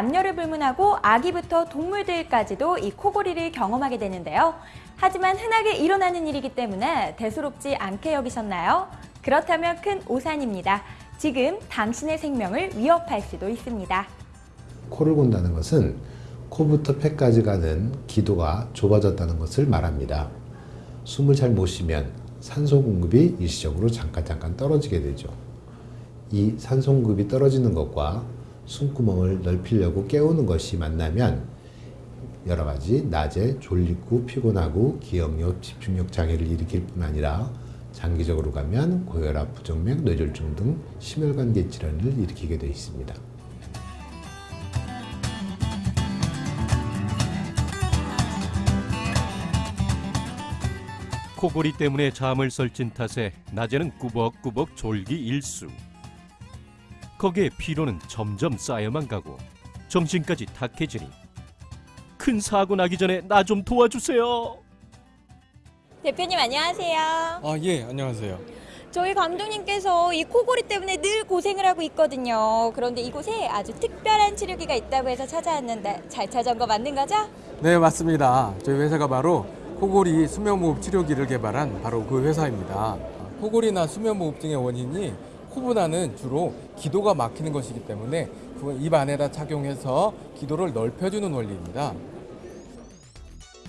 남녀를 불문하고 아기부터 동물들까지도 이 코골이를 경험하게 되는데요. 하지만 흔하게 일어나는 일이기 때문에 대수롭지 않게 여기셨나요? 그렇다면 큰 오산입니다. 지금 당신의 생명을 위협할 수도 있습니다. 코를 곤다는 것은 코부터 폐까지 가는 기도가 좁아졌다는 것을 말합니다. 숨을 잘 못 쉬면 산소 공급이 일시적으로 잠깐 잠깐 떨어지게 되죠. 이 산소 공급이 떨어지는 것과 숨구멍을 넓히려고 깨우는 것이 만나면 여러 가지 낮에 졸리고 피곤하고 기억력, 집중력 장애를 일으킬 뿐 아니라 장기적으로 가면 고혈압, 부정맥, 뇌졸중 등 심혈관계 질환을 일으키게 되어 있습니다. 코골이 때문에 잠을 설친 탓에 낮에는 꾸벅꾸벅 졸기 일수. 거기에 피로는 점점 쌓여만 가고 정신까지 탁해지니 큰 사고 나기 전에 나 좀 도와주세요. 대표님 안녕하세요. 아, 예, 안녕하세요. 저희 감독님께서 이 코골이 때문에 늘 고생을 하고 있거든요. 그런데 이곳에 아주 특별한 치료기가 있다고 해서 찾아왔는데 잘 찾아온 거 맞는 거죠? 네, 맞습니다. 저희 회사가 바로 코골이 수면무호흡 치료기를 개발한 바로 그 회사입니다. 코골이나 수면무호흡증의 원인이 코보다는 주로 기도가 막히는 것이기 때문에 입 안에다 착용해서 기도를 넓혀주는 원리입니다.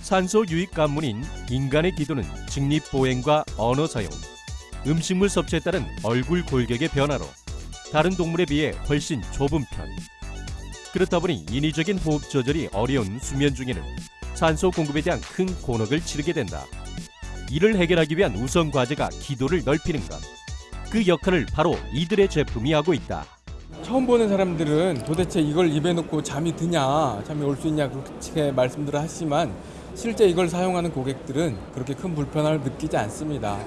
산소 유입 관문인 인간의 기도는 직립 보행과 언어 사용, 음식물 섭취에 따른 얼굴 골격의 변화로 다른 동물에 비해 훨씬 좁은 편. 그렇다 보니 인위적인 호흡 조절이 어려운 수면 중에는 산소 공급에 대한 큰 곤혹을 치르게 된다. 이를 해결하기 위한 우선 과제가 기도를 넓히는 것. 그 역할을 바로 이들의 제품이 하고 있다. 처음 보는 사람들은 도대체 이걸 입에 넣고 잠이 드냐, 잠이 올 수 있냐 그렇게 말씀들을 하시지만 실제 이걸 사용하는 고객들은 그렇게 큰 불편함을 느끼지 않습니다.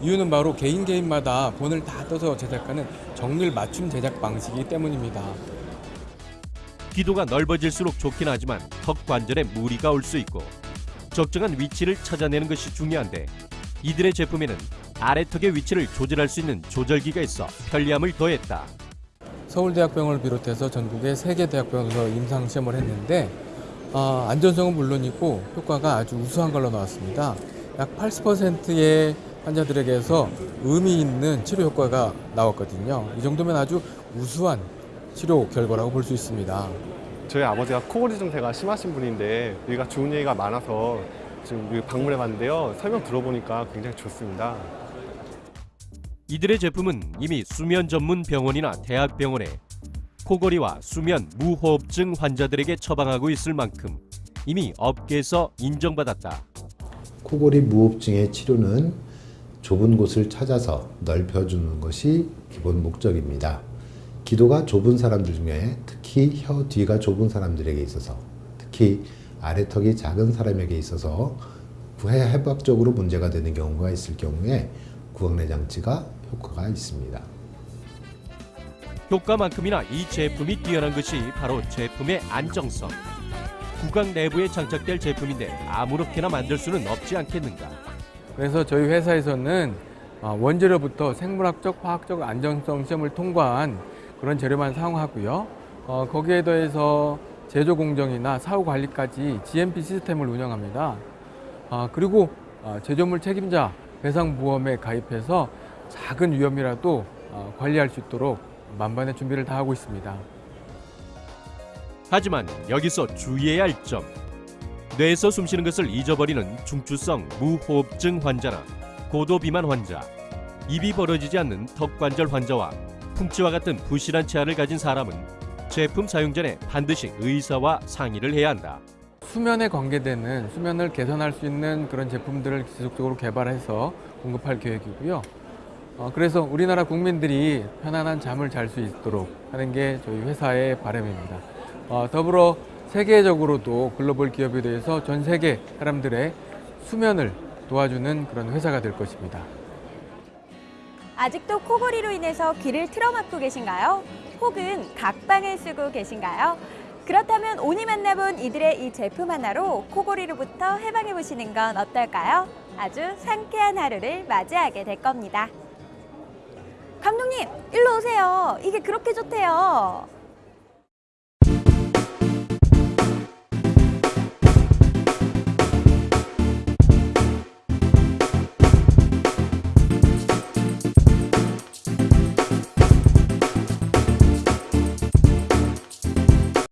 이유는 바로 개인 개인마다 본을 다 떠서 제작하는 정밀 맞춤 제작 방식이기 때문입니다. 기도가 넓어질수록 좋긴 하지만 턱 관절에 무리가 올 수 있고 적정한 위치를 찾아내는 것이 중요한데 이들의 제품에는 아래턱의 위치를 조절할 수 있는 조절기가 있어 편리함을 더했다. 서울대학병원을 비롯해서 전국의 세 개 대학병원에서 임상 시험을 했는데 어, 안전성은 물론이고 효과가 아주 우수한 걸로 나왔습니다. 약 80%의 환자들에게서 의미 있는 치료 효과가 나왔거든요. 이 정도면 아주 우수한 치료 결과라고 볼 수 있습니다. 저희 아버지가 코골이 증세가 심하신 분인데 여기가 좋은 얘기가 많아서 지금 여기 방문해 봤는데요. 설명 들어보니까 굉장히 좋습니다. 이들의 제품은 이미 수면 전문 병원이나 대학병원에 코골이와 수면 무호흡증 환자들에게 처방하고 있을 만큼 이미 업계에서 인정받았다. 코골이 무호흡증의 치료는 좁은 곳을 찾아서 넓혀주는 것이 기본 목적입니다. 기도가 좁은 사람들 중에 특히 혀 뒤가 좁은 사람들에게 있어서 특히 아래턱이 작은 사람에게 있어서 구해해박적으로 문제가 되는 경우가 있을 경우에 구강내 장치가 효과가 있습니다. 효과만큼이나 이 제품이 뛰어난 것이 바로 제품의 안정성. 구강 내부에 장착될 제품인데 아무렇게나 만들 수는 없지 않겠는가. 그래서 저희 회사에서는 어, 원재료부터 생물학적, 화학적 안정성 시험을 통과한 그런 재료만 사용하고요. 어, 거기에 더해서 제조 공정이나 사후 관리까지 GMP 시스템을 운영합니다. 어, 그리고 어, 제조물 책임자 배상 보험에 가입해서 작은 위험이라도 어, 관리할 수 있도록 만반의 준비를 다 하고 있습니다. 하지만 여기서 주의해야 할 점. 뇌에서 숨쉬는 것을 잊어버리는 중추성 무호흡증 환자나 고도 비만 환자, 입이 벌어지지 않는 턱관절 환자와 풍치와 같은 부실한 치아를 가진 사람은 제품 사용 전에 반드시 의사와 상의를 해야 한다. 수면에 관계되는 수면을 개선할 수 있는 그런 제품들을 지속적으로 개발해서 공급할 계획이고요. 어, 그래서 우리나라 국민들이 편안한 잠을 잘 수 있도록 하는 게 저희 회사의 바람입니다. 어, 더불어 세계적으로도 글로벌 기업에 대해서 전 세계 사람들의 수면을 도와주는 그런 회사가 될 것입니다. 아직도 코골이로 인해서 귀를 틀어막고 계신가요? 혹은 각방을 쓰고 계신가요? 그렇다면 오늘 만나본 이들의 이 제품 하나로 코골이로부터 해방해 보시는 건 어떨까요? 아주 상쾌한 하루를 맞이하게 될 겁니다. 감독님, 일로 오세요. 이게 그렇게 좋대요.